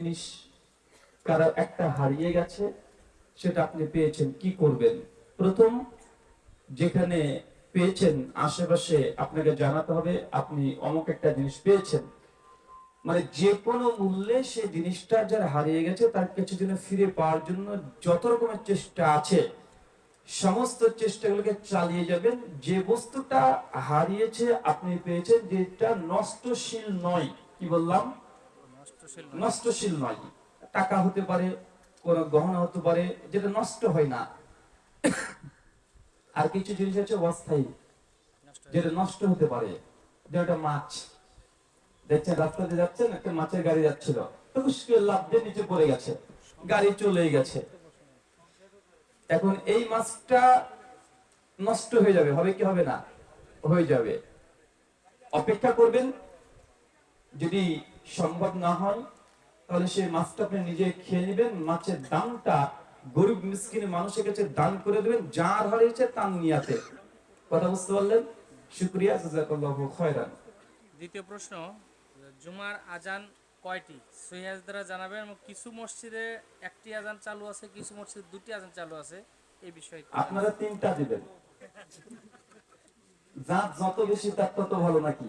জিনিস কারও একটা হারিয়ে গেছে, সেটা আপনি পেয়েছেন, কি করবেন? প্রথম, যেখানে পেয়েছেন, আশেপাশে আপনাকে জানাতে হবে, আপনি অমুক একটা জিনিস পেয়েছেন। মানে যে কোনো মূল্যে সেই জিনিসটা যার হারিয়ে গেছে, তার কিছু দিনে ফিরে পাওয়ার জন্য যত রকমের চেষ্টা আছে, সমস্ত চেষ্টাগুলোকে চালিয়ে যাবেন। যে বস্তুটা হারিয়েছে, আপনি পেয়েছেন, যেটা নষ্টশীল নয়, কি বললাম? নষ্টশীল নয়। টাকা হতে পারে কোন গহনা হতে পারে যেটা নষ্ট হয় না। আর কিছু জিনিস আছে অস্থায়ী যেটা নষ্ট হতে পারে। যেটা মাছ। দেখছেন রাস্তা দিয়ে যাচ্ছেন একটা মাছের গাড়ি যাচ্ছিল। লাভ দিয়ে নিচে পড়ে গেছে। গাড়ি চলে গেছে। এখন এই মাছটা নষ্ট হয়ে যাবে। হবে কি হবে না? হয়ে যাবে। অপেক্ষা করবেন। যদি সম্ভব না হয় তাহলে সেই মাছটা আপনি নিজে খেয়ে নেবেন মাছের দামটা গরিব মিসকিন মানুষের কাছে দান করে দেবেন যার হারিয়েছে তার নিয়াতে। কথা বুঝতে পারলেন? শুক্রিয়া জাজাকাল্লাহু খায়রান। দ্বিতীয় প্রশ্ন জুমার আজান কয়টি? সহিহাজ দ্বারা জানাবেন কিছু মসজিদে একটি আজান চালু আছে কিছু মসজিদে দুটি আজান চালু আছে এই বিষয়ে আপনারা তিনটা দিবেন। যার যত বেশি তার তত ভালো নাকি?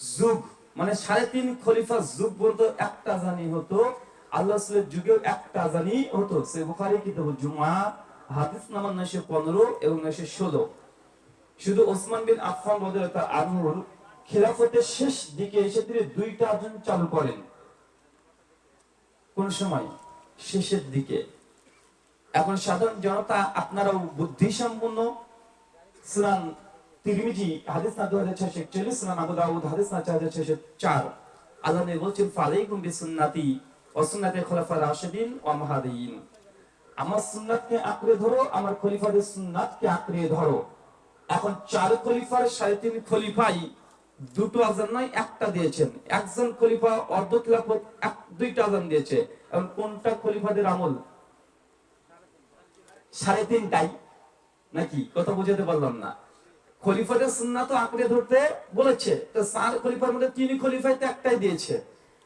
যুগ মানে সাড়ে তিন খলিফার যুগ পর্যন্ত একটা জানি হতো, আল্লাহ যুগেও একটা জানি হতো। সে বুখারী কিতাব জুমা হাদিস নাম্বার 915 এবং 916 শুধু ওসমান বিন আনহুর খিলাফতের শেষ দিকে এসে তিনি দুইটা আজান চালু করেন। কোন সময়? শেষের দিকে। এখন সাধারণ জনতা, আপনারাও বুদ্ধি সম্পন্ন সুনান তিরমিজি, হাদিস না 2641 সুনান আবু দাউদ, হাদিস না 4604 আল্লাহ নবী বলছেন, ফালাইকুম বিসুন্নতি ওয়া সুন্নাতি মাহদিয়িন আমার সুন্নাতকে আঁকড়ে ধরো, আমার খলিফাদের সুন্নাতকে আঁকড়ে ধরো। এখন চার খলিফার সাড়ে তিন খলিফাই দুটো আজান নয়, একটা দিয়েছেন। একজন খলিফা অর্ধ খিলাফত এক, দুইটা আজান দিয়েছে। এখন কোনটা খলিফাদের আমল? সাড়ে তিনটাই? নাকি? কথা বুঝাতে পারলাম না। খলিফাদের সুন্নাত আঁকড়ে ধরতে বলেছে। চার খলিফার মধ্যে তিনি খলিফাই তো একটাই দিয়েছে।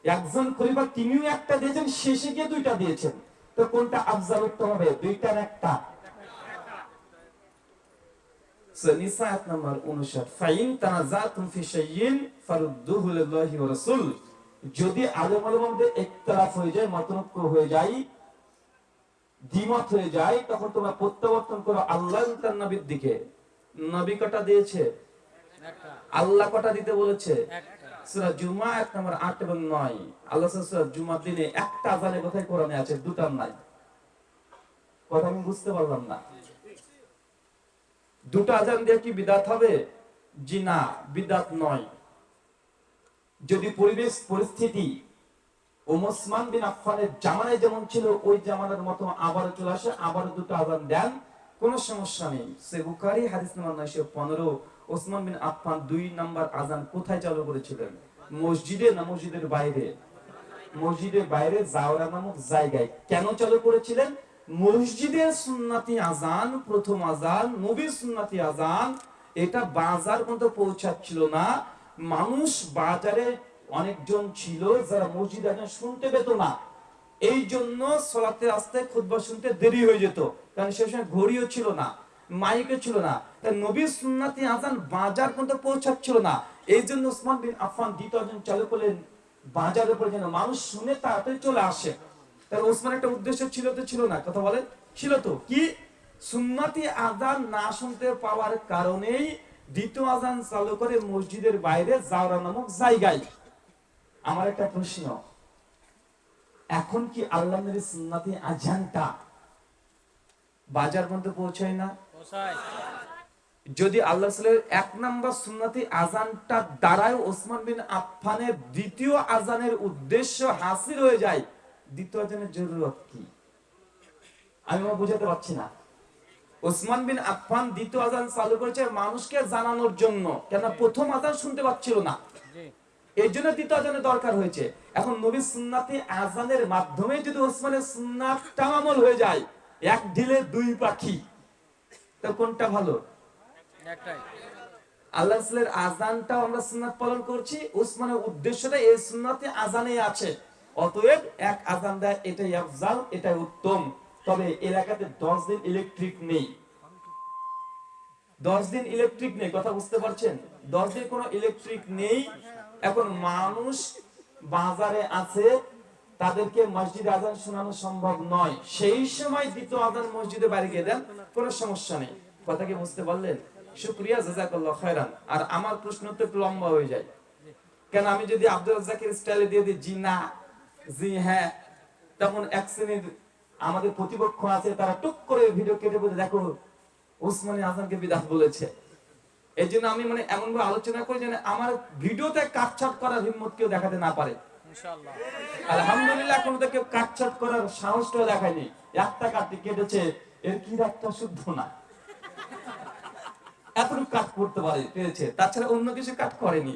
একজন খলিফা তিনিও একটা দিয়েছেন, শেষে গিয়ে দুইটা দিয়েছেন। তো কোনটা আফজাল উত্তম হবে? দুইটার একটা। সো নাম্বার 59 ফাইন তানাজাতুম ফি শাইইন ফারুদ্দুহু লিল্লাহি ওয়া রাসূল। যদি ইখতিলাফ হয়ে যায় হয়ে যায় হয়ে যায়, তখন তোমরা প্রত্যাবর্তন করো আল্লাহ দিকে। নবী কটা দিয়েছে? আল্লাহ কটা দিতে বলেছে? একটা জুমা এক নম্বর 8 এবং 9 আল্লাহ সূরা জুমার দিনে একটা আজানে কি হবে? জি না নয়। যদি পরিবেশ, পরিস্থিতি ওমসমান বিন আফফানের জামানায় যেমন ছিল, ওই জামানার মতো আবারও চলে আসে, আবারও দুটো আজান দেন। কোনো সমস্যা নেই। সে বুখারি হাদিস নাম্বার নয়শো পনেরো, ওসমান বিন আফফান দুই নাম্বার আজান কোথায় চালু করেছিলেন? মসজিদে না মসজিদের বাইরে? মসজিদের বাইরে জাওরা নামক জায়গায়। কেন চালু করেছিলেন? মসজিদের সুন্নাতি আজান প্রথম আজান নবীর সুন্নাতি আজান এটা বাজার মতো পৌঁছাচ্ছিল না। মানুষ বাজারে অনেকজন ছিল যারা মসজিদ আজান শুনতে পেত না। এই জন্য সলাতে আসতে খুতবা শুনতে দেরি হয়ে যেত। কারণ সে সময় ঘড়িও ছিল না, মাইকও ছিল না। তাই নবীর সুন্নাতি আজান বাজার পর্যন্ত পৌঁছাচ্ছিল না। এই জন্য ওসমান বিন আফফান দ্বিতীয় চালু করলেন বাজারের উপরে যেন মানুষ শুনে তাড়াতাড়ি চলে আসে। তাহলে ওসমান একটা উদ্দেশ্য ছিল তো ছিল না, কথা বলেন? ছিল তো। কি? সুন্নাতি আজান না শুনতে পাওয়ার কারণেই দ্বিতীয় আজান চালু করে মসজিদের বাইরে জাওরা নামক জায়গায়। আমার একটা প্রশ্ন এখন কি আল্লাহ সুন্নাতি আজানটা বাজার মধ্যে পৌঁছায় না? যদি আল্লাহ এক নাম্বার সুন্নতি আজানটা দ্বারাই ওসমান বিন আফফানের দ্বিতীয় আজানের উদ্দেশ্য হাসিল হয়ে যায় দ্বিতীয় আজানের জরুরত কি? আমি আমার বুঝাতে পারছি না। ওসমান বিন আফফান দ্বিতীয় আজান চালু করেছে মানুষকে জানানোর জন্য কেন প্রথম আজান শুনতে পাচ্ছিল না। এর জন্য দ্বিতীয় আজানের দরকার হয়েছে। এখন নবী সুন্নাতে আজানের মাধ্যমে যদি ওসমানের সুন্নাতটা আমল হয়ে যায় এক ঢিলে দুই পাখি। তো কোনটা ভালো? আল্লাহ রাসূলের আজানটাও আমরা সুন্নাত পালন করছি উসমানের উদ্দেশ্যটা এই সুন্নাতে আজানে আছে। অতএব এক আজান দেয় এটাই আফজাল এটাই উত্তম। তবে এলাকাতে দশ দিন ইলেকট্রিক নেই। দশ দিন ইলেকট্রিক নেই কথা বুঝতে পারছেন? দশ দিন কোনো ইলেকট্রিক নেই। এখন মানুষ বাজারে আছে, তাদেরকে মসজিদে আজান শোনানো সম্ভব নয়। সেই সময় দ্বিতীয় আজান মসজিদে বাড়ি গিয়ে দেন, কোনো সমস্যা নেই। কথা কি বুঝতে পারলেন? আর আমার প্রশ্ন তো একটু লম্বা হয়ে যায়। কেন আমি যদি আব্দুল রাজ্জাকের স্টাইলে দিয়ে দিই, জি না, জি হ্যাঁ তখন এক শ্রেণির আমাদের প্রতিপক্ষ আছে, তারা টুক করে ভিডিও কেটে বলে, দেখো উসমানী আজমকে বিদাত বলেছে। এই জন্য আমি মানে এমন ভাবে আলোচনা করি যেন আমার ভিডিওতে কাটছাট করার হিম্মত কেউ দেখাতে না পারে। ইনশাআল্লাহ। আলহামদুলিল্লাহ এখন তো কেউ কাটছাট করার সাহসটাও দেখায়নি। একটা কাটতে কেটেছে এর কি একটা শুদ্ধ না। এতটুকু কাট করতে পারে পেরেছে। তাছাড়া অন্য কিছু কাট করেনি।